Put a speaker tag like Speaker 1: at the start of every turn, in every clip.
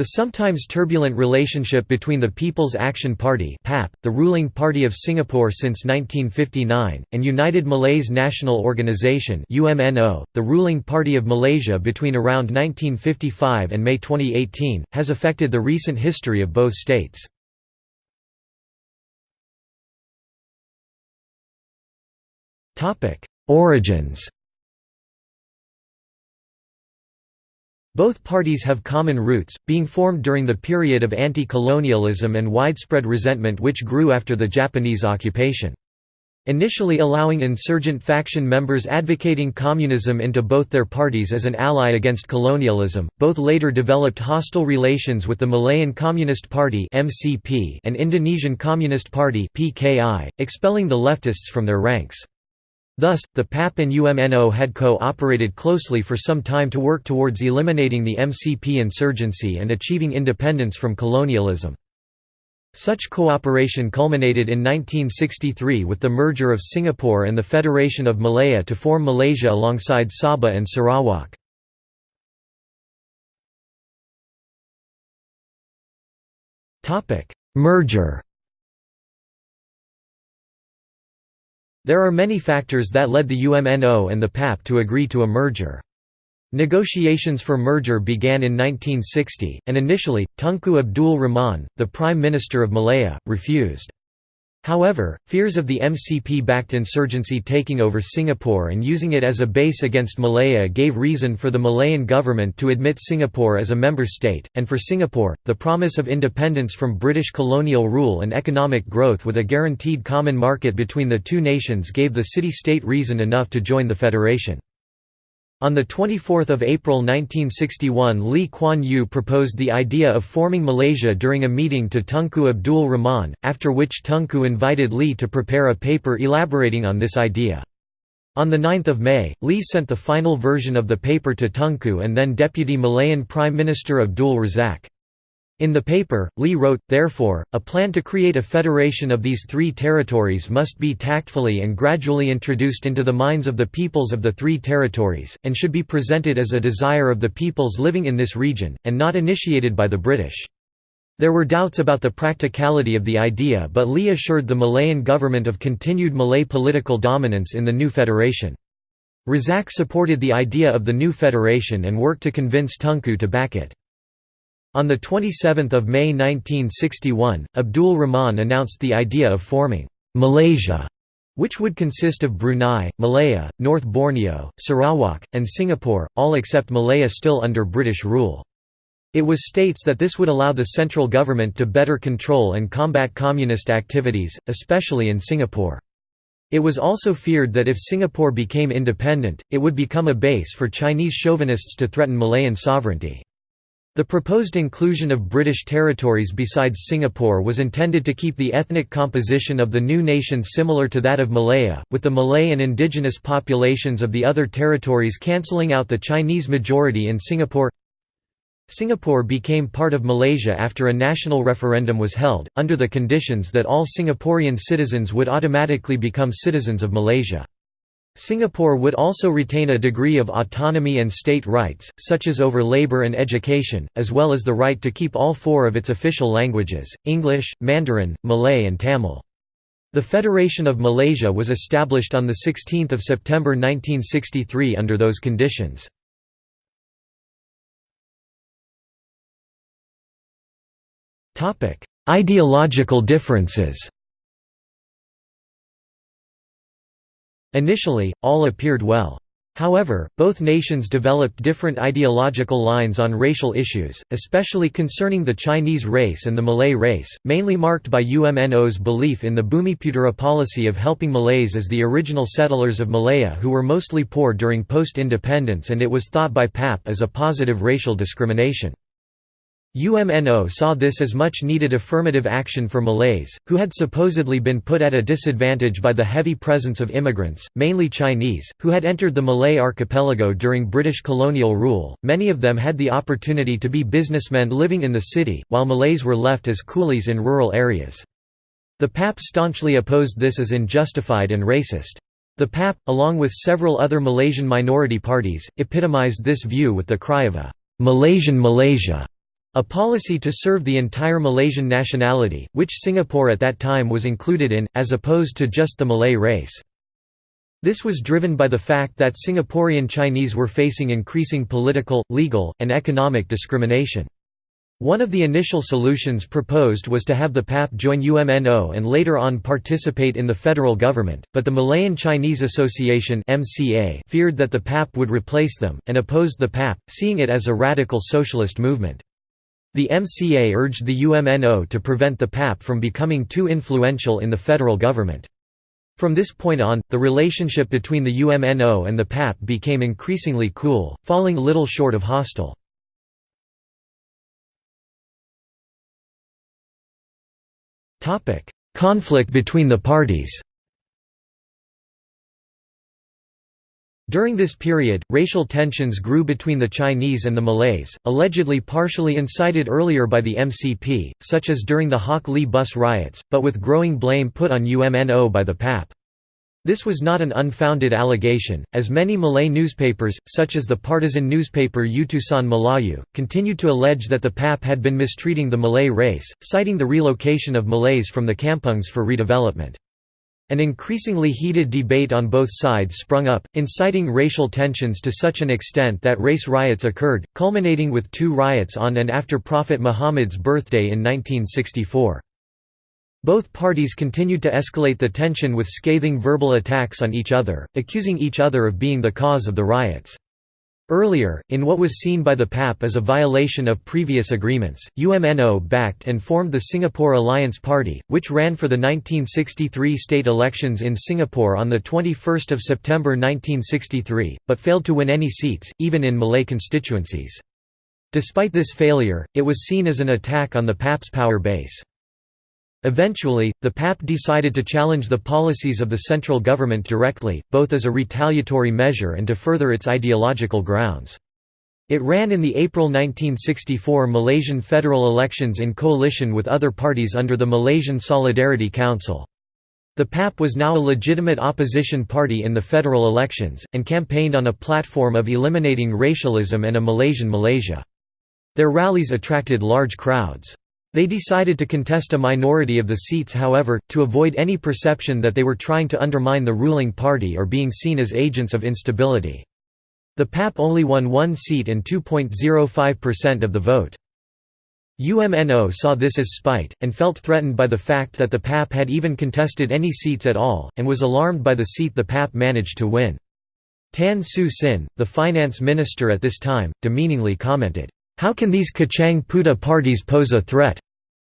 Speaker 1: The sometimes turbulent relationship between the People's Action Party (PAP), the ruling party of Singapore since 1959, and United Malays National Organisation (UMNO), the ruling party of Malaysia between around 1955 and May 2018, has affected the recent history of both states. Topic: Origins Both parties have common roots, being formed during the period of anti-colonialism and widespread resentment which grew after the Japanese occupation. Initially allowing insurgent faction members advocating communism into both their parties as an ally against colonialism, both later developed hostile relations with the Malayan Communist Party and Indonesian Communist Party expelling the leftists from their ranks. Thus, the PAP and UMNO had co-operated closely for some time to work towards eliminating the MCP insurgency and achieving independence from colonialism. Such cooperation culminated in 1963 with the merger of Singapore and the Federation of Malaya to form Malaysia alongside Sabah and Sarawak. Merger There are many factors that led the UMNO and the PAP to agree to a merger. Negotiations for merger began in 1960, and initially, Tunku Abdul Rahman, the Prime Minister of Malaya, refused. However, fears of the MCP-backed insurgency taking over Singapore and using it as a base against Malaya gave reason for the Malayan government to admit Singapore as a member state, and for Singapore, the promise of independence from British colonial rule and economic growth with a guaranteed common market between the two nations gave the city-state reason enough to join the federation. On 24 April 1961 Lee Kuan Yew proposed the idea of forming Malaysia during a meeting to Tunku Abdul Rahman, after which Tunku invited Lee to prepare a paper elaborating on this idea. On 9 May, Lee sent the final version of the paper to Tunku and then Deputy Malayan Prime Minister Abdul Razak. In the paper, Lee wrote, therefore, a plan to create a federation of these three territories must be tactfully and gradually introduced into the minds of the peoples of the three territories, and should be presented as a desire of the peoples living in this region, and not initiated by the British. There were doubts about the practicality of the idea but Lee assured the Malayan government of continued Malay political dominance in the new federation. Razak supported the idea of the new federation and worked to convince Tunku to back it. On 27 May 1961, Abdul Rahman announced the idea of forming «Malaysia», which would consist of Brunei, Malaya, North Borneo, Sarawak, and Singapore, all except Malaya still under British rule. It was states that this would allow the central government to better control and combat communist activities, especially in Singapore. It was also feared that if Singapore became independent, it would become a base for Chinese chauvinists to threaten Malayan sovereignty. The proposed inclusion of British territories besides Singapore was intended to keep the ethnic composition of the new nation similar to that of Malaya, with the Malay and indigenous populations of the other territories cancelling out the Chinese majority in Singapore. Singapore became part of Malaysia after a national referendum was held, under the conditions that all Singaporean citizens would automatically become citizens of Malaysia. Singapore would also retain a degree of autonomy and state rights, such as over labour and education, as well as the right to keep all four of its official languages, English, Mandarin, Malay and Tamil. The Federation of Malaysia was established on 16 September 1963 under those conditions. Ideological differences Initially, all appeared well. However, both nations developed different ideological lines on racial issues, especially concerning the Chinese race and the Malay race, mainly marked by UMNO's belief in the Bumiputera policy of helping Malays as the original settlers of Malaya who were mostly poor during post-independence and it was thought by PAP as a positive racial discrimination. UMNO saw this as much needed affirmative action for Malays, who had supposedly been put at a disadvantage by the heavy presence of immigrants, mainly Chinese, who had entered the Malay archipelago during British colonial rule. Many of them had the opportunity to be businessmen living in the city, while Malays were left as coolies in rural areas. The PAP staunchly opposed this as unjustified and racist. The PAP, along with several other Malaysian minority parties, epitomized this view with the cry of a Malaysian Malaysia. A policy to serve the entire Malaysian nationality, which Singapore at that time was included in, as opposed to just the Malay race. This was driven by the fact that Singaporean Chinese were facing increasing political, legal, and economic discrimination. One of the initial solutions proposed was to have the PAP join UMNO and later on participate in the federal government, but the Malayan Chinese Association feared that the PAP would replace them, and opposed the PAP, seeing it as a radical socialist movement. The MCA urged the UMNO to prevent the PAP from becoming too influential in the federal government. From this point on, the relationship between the UMNO and the PAP became increasingly cool, falling little short of hostile. Conflict between the parties During this period, racial tensions grew between the Chinese and the Malays, allegedly partially incited earlier by the MCP, such as during the Hock Lee bus riots, but with growing blame put on UMNO by the PAP. This was not an unfounded allegation, as many Malay newspapers, such as the partisan newspaper Utusan Melayu, continued to allege that the PAP had been mistreating the Malay race, citing the relocation of Malays from the kampungs for redevelopment. An increasingly heated debate on both sides sprung up, inciting racial tensions to such an extent that race riots occurred, culminating with two riots on and after Prophet Muhammad's birthday in 1964. Both parties continued to escalate the tension with scathing verbal attacks on each other, accusing each other of being the cause of the riots. Earlier, in what was seen by the PAP as a violation of previous agreements, UMNO backed and formed the Singapore Alliance Party, which ran for the 1963 state elections in Singapore on 21 September 1963, but failed to win any seats, even in Malay constituencies. Despite this failure, it was seen as an attack on the PAP's power base. Eventually, the PAP decided to challenge the policies of the central government directly, both as a retaliatory measure and to further its ideological grounds. It ran in the April 1964 Malaysian federal elections in coalition with other parties under the Malaysian Solidarity Council. The PAP was now a legitimate opposition party in the federal elections, and campaigned on a platform of eliminating racialism and a Malaysian Malaysia. Their rallies attracted large crowds. They decided to contest a minority of the seats however, to avoid any perception that they were trying to undermine the ruling party or being seen as agents of instability. The PAP only won one seat and 2.05% of the vote. UMNO saw this as spite, and felt threatened by the fact that the PAP had even contested any seats at all, and was alarmed by the seat the PAP managed to win. Tan Siew Sin, the finance minister at this time, demeaningly commented, how can these Kacang Putih parties pose a threat?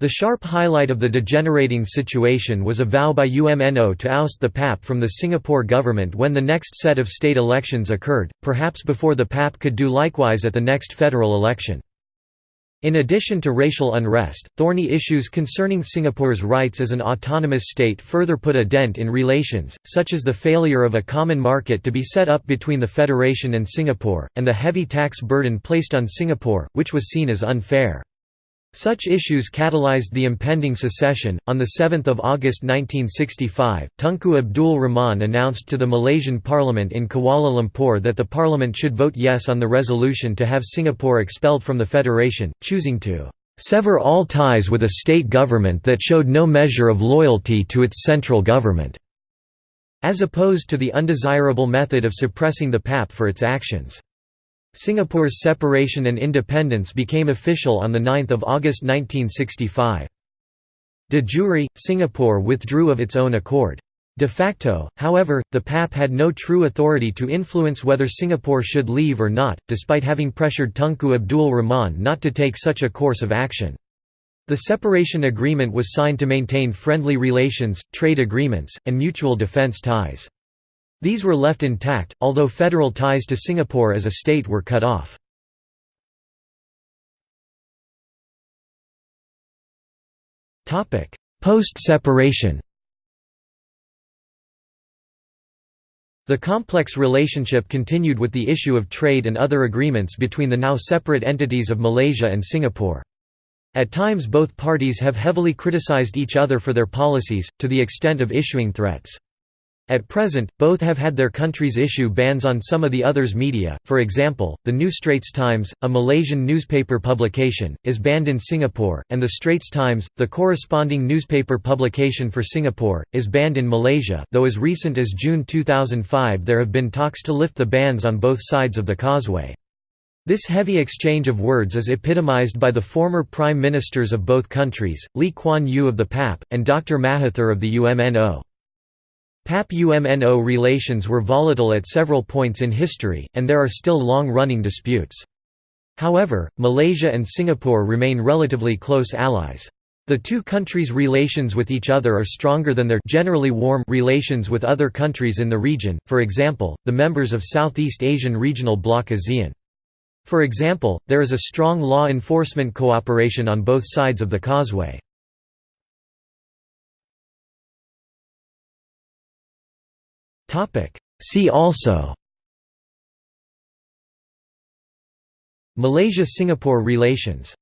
Speaker 1: The sharp highlight of the degenerating situation was a vow by UMNO to oust the PAP from the Singapore government when the next set of state elections occurred, perhaps before the PAP could do likewise at the next federal election. In addition to racial unrest, thorny issues concerning Singapore's rights as an autonomous state further put a dent in relations, such as the failure of a common market to be set up between the Federation and Singapore, and the heavy tax burden placed on Singapore, which was seen as unfair. Such issues catalyzed the impending secession. On 7 August 1965, Tunku Abdul Rahman announced to the Malaysian Parliament in Kuala Lumpur that the Parliament should vote yes on the resolution to have Singapore expelled from the Federation, choosing to sever all ties with a state government that showed no measure of loyalty to its central government, as opposed to the undesirable method of suppressing the PAP for its actions. Singapore's separation and independence became official on 9 August 1965. De jure, Singapore withdrew of its own accord. De facto, however, the PAP had no true authority to influence whether Singapore should leave or not, despite having pressured Tunku Abdul Rahman not to take such a course of action. The separation agreement was signed to maintain friendly relations, trade agreements, and mutual defence ties. These were left intact, although federal ties to Singapore as a state were cut off. Post-separation The complex relationship continued with the issue of trade and other agreements between the now separate entities of Malaysia and Singapore. At times both parties have heavily criticized each other for their policies, to the extent of issuing threats. At present, both have had their countries issue bans on some of the others' media, for example, the New Straits Times, a Malaysian newspaper publication, is banned in Singapore, and the Straits Times, the corresponding newspaper publication for Singapore, is banned in Malaysia though as recent as June 2005 there have been talks to lift the bans on both sides of the causeway. This heavy exchange of words is epitomized by the former prime ministers of both countries, Lee Kuan Yew of the PAP, and Dr. Mahathir of the UMNO. PAP-UMNO relations were volatile at several points in history, and there are still long-running disputes. However, Malaysia and Singapore remain relatively close allies. The two countries' relations with each other are stronger than their generally warm relations with other countries in the region, for example, the members of Southeast Asian Regional Bloc ASEAN. For example, there is a strong law enforcement cooperation on both sides of the causeway. See also Malaysia–Singapore relations